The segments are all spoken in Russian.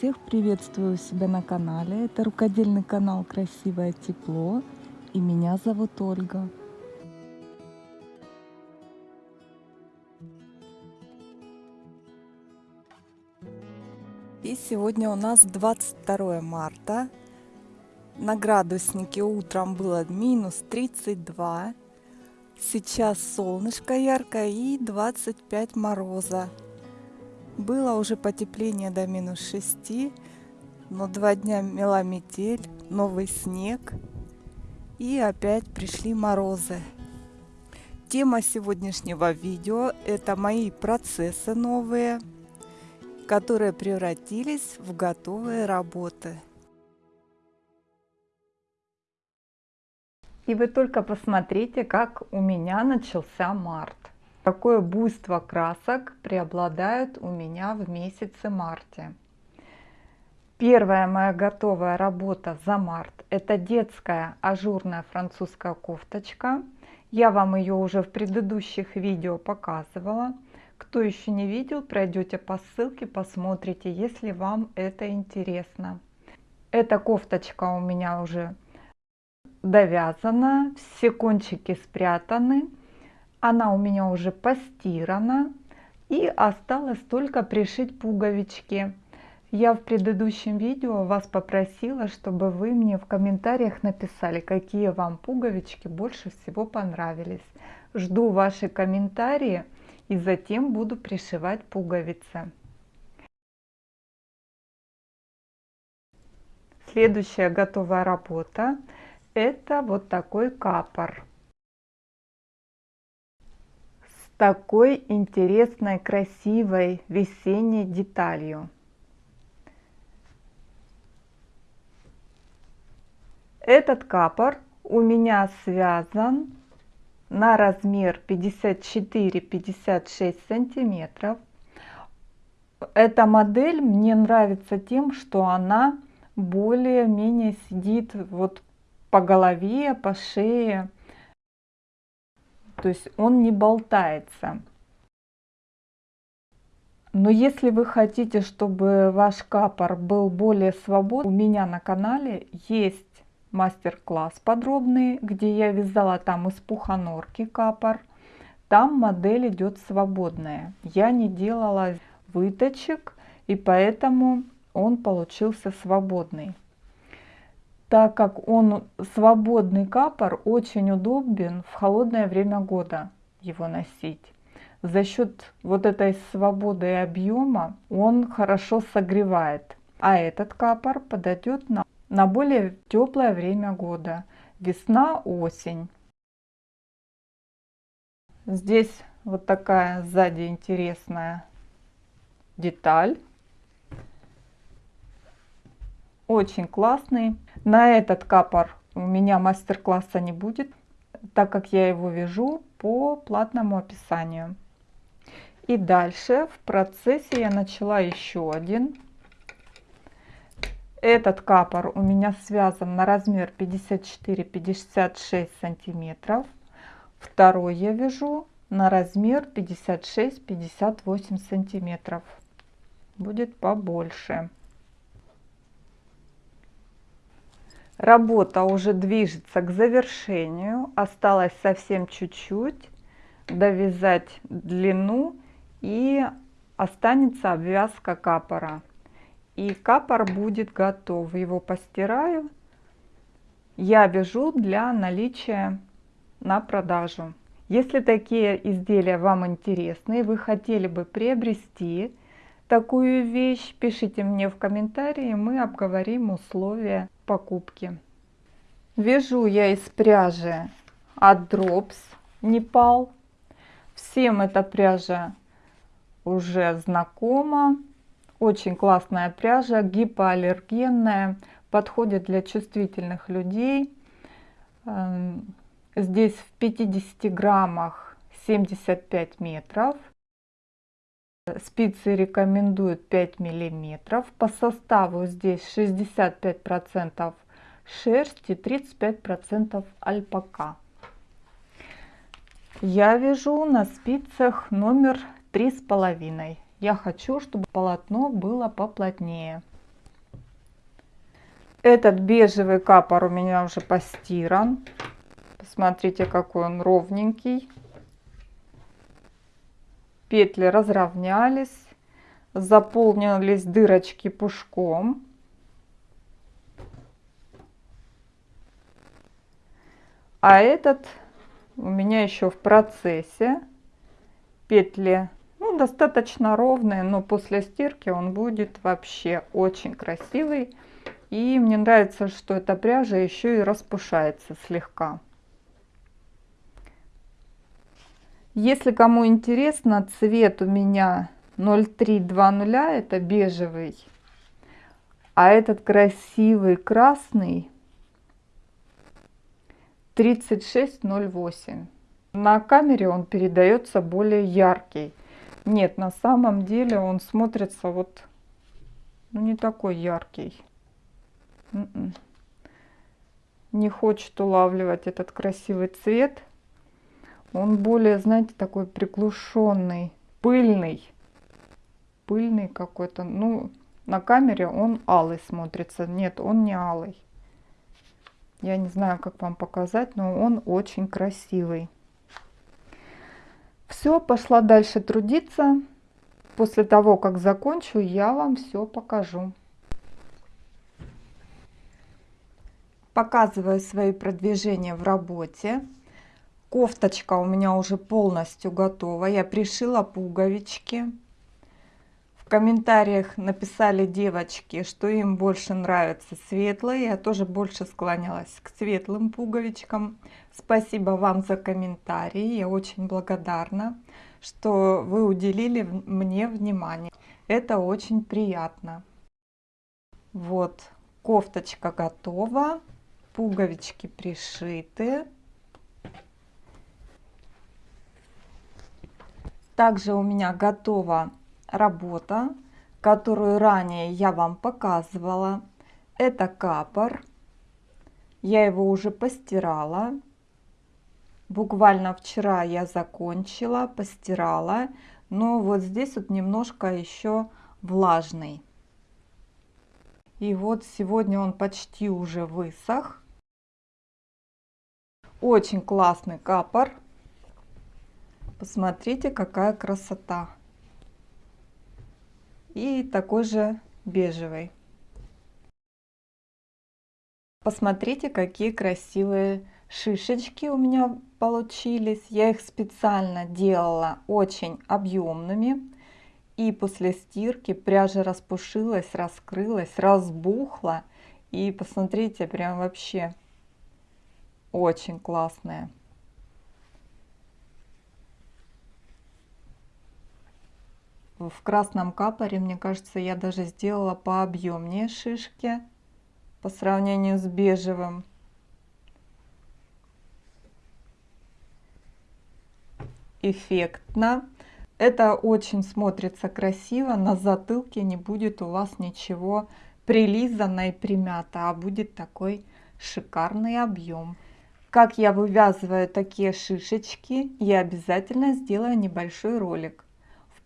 Всех приветствую у себя на канале. Это рукодельный канал Красивое Тепло. И меня зовут Ольга. И сегодня у нас 22 марта. На градуснике утром было минус 32. Сейчас солнышко яркое и 25 мороза. Было уже потепление до минус 6, но два дня мела метель, новый снег и опять пришли морозы. Тема сегодняшнего видео – это мои процессы новые, которые превратились в готовые работы. И вы только посмотрите, как у меня начался март. Какое буйство красок преобладает у меня в месяце марте. Первая моя готовая работа за март – это детская ажурная французская кофточка. Я вам ее уже в предыдущих видео показывала. Кто еще не видел, пройдете по ссылке, посмотрите, если вам это интересно. Эта кофточка у меня уже довязана, все кончики спрятаны. Она у меня уже постирана и осталось только пришить пуговички. Я в предыдущем видео вас попросила, чтобы вы мне в комментариях написали, какие вам пуговички больше всего понравились. Жду ваши комментарии и затем буду пришивать пуговицы. Следующая готовая работа это вот такой капор. Такой интересной, красивой весенней деталью. Этот капор у меня связан на размер 54-56 сантиметров. Эта модель мне нравится тем, что она более-менее сидит вот по голове, по шее то есть он не болтается. Но если вы хотите, чтобы ваш капор был более свободный, у меня на канале есть мастер-класс подробный, где я вязала там из пуханорки капор. Там модель идет свободная. Я не делала выточек, и поэтому он получился свободный так как он свободный капор, очень удобен в холодное время года его носить. За счет вот этой свободы и объема он хорошо согревает. А этот капор подойдет на, на более теплое время года. Весна, осень. Здесь вот такая сзади интересная деталь. Очень классный. На этот капор у меня мастер-класса не будет, так как я его вяжу по платному описанию. И дальше в процессе я начала еще один. Этот капор у меня связан на размер 54-56 сантиметров. Второй я вяжу на размер 56-58 сантиметров. Будет побольше. Работа уже движется к завершению. Осталось совсем чуть-чуть довязать длину и останется обвязка капора. И капор будет готов. Его постираю. Я вяжу для наличия на продажу. Если такие изделия вам интересны, вы хотели бы приобрести такую вещь, пишите мне в комментарии, мы обговорим условия покупки. Вяжу я из пряжи от Drops Непал. Всем эта пряжа уже знакома. Очень классная пряжа, гипоаллергенная, подходит для чувствительных людей. Эм, здесь в 50 граммах 75 метров. Спицы рекомендуют 5 миллиметров. По составу здесь 65% шерсть и 35% альпака. Я вяжу на спицах номер три с половиной. Я хочу, чтобы полотно было поплотнее. Этот бежевый капор у меня уже постиран. Посмотрите, какой он ровненький. Петли разровнялись, заполнились дырочки пушком. А этот у меня еще в процессе. Петли ну, достаточно ровные, но после стирки он будет вообще очень красивый. И мне нравится, что эта пряжа еще и распушается слегка. Если кому интересно, цвет у меня 0320, это бежевый. А этот красивый красный 3608. На камере он передается более яркий. Нет, на самом деле он смотрится вот ну, не такой яркий. М-м. Не хочет улавливать этот красивый цвет. Он более, знаете, такой приглушенный, пыльный. Пыльный какой-то. Ну, на камере он алый смотрится. Нет, он не алый. Я не знаю, как вам показать, но он очень красивый. Все, пошла дальше трудиться. После того, как закончу, я вам все покажу. Показываю свои продвижения в работе. Кофточка у меня уже полностью готова. Я пришила пуговички комментариях написали девочки, что им больше нравятся светлые. Я тоже больше склонялась к светлым пуговичкам. Спасибо вам за комментарии. Я очень благодарна, что вы уделили мне внимание. Это очень приятно. Вот, кофточка готова. Пуговички пришиты. Также у меня готова работа, которую ранее я вам показывала. Это капор. Я его уже постирала. Буквально вчера я закончила, постирала. Но вот здесь вот немножко еще влажный. И вот сегодня он почти уже высох. Очень классный капор. Посмотрите, какая красота и такой же бежевый. Посмотрите, какие красивые шишечки у меня получились. Я их специально делала очень объемными. И после стирки пряжа распушилась, раскрылась, разбухла. И посмотрите, прям вообще очень классная. В красном капоре, мне кажется, я даже сделала пообъемнее шишки по сравнению с бежевым. Эффектно. Это очень смотрится красиво. На затылке не будет у вас ничего прилизано и примято, а будет такой шикарный объем. Как я вывязываю такие шишечки, я обязательно сделаю небольшой ролик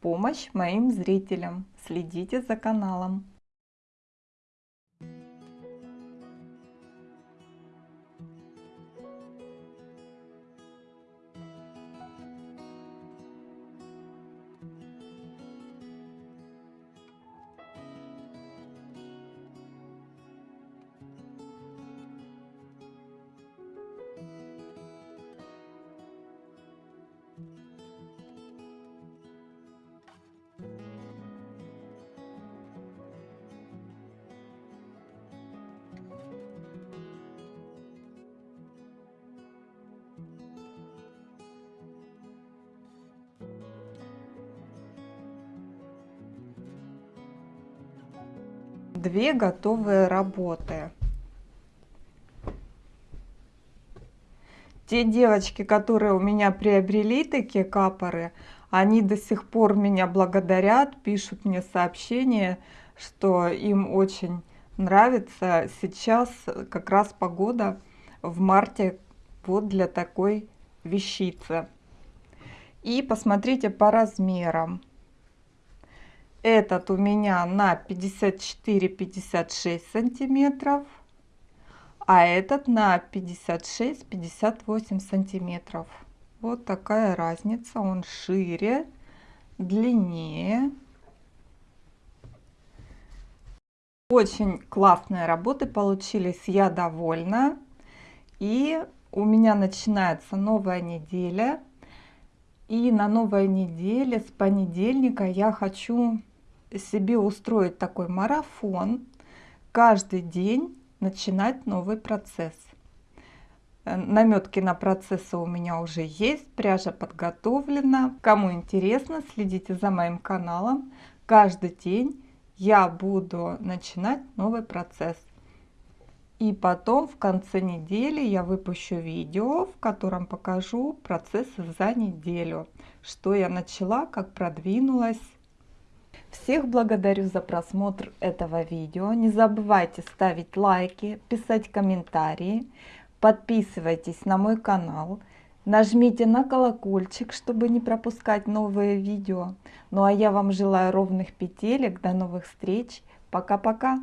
помощь моим зрителям. Следите за каналом. Две готовые работы. Те девочки, которые у меня приобрели такие капоры, они до сих пор меня благодарят, пишут мне сообщения, что им очень нравится. Сейчас как раз погода в марте вот для такой вещицы. И посмотрите по размерам. Этот у меня на 54-56 сантиметров. а этот на 56-58 сантиметров. Вот такая разница, он шире, длиннее. Очень классные работы получились, я довольна. И у меня начинается новая неделя. И на новой неделе с понедельника я хочу себе устроить такой марафон. Каждый день начинать новый процесс. Э, наметки на процессы у меня уже есть, пряжа подготовлена. Кому интересно, следите за моим каналом. Каждый день я буду начинать новый процесс. И потом в конце недели я выпущу видео, в котором покажу процессы за неделю. Что я начала, как продвинулась. Всех благодарю за просмотр этого видео. Не забывайте ставить лайки, писать комментарии. Подписывайтесь на мой канал. Нажмите на колокольчик, чтобы не пропускать новые видео. Ну а я вам желаю ровных петелек. До новых встреч. Пока-пока.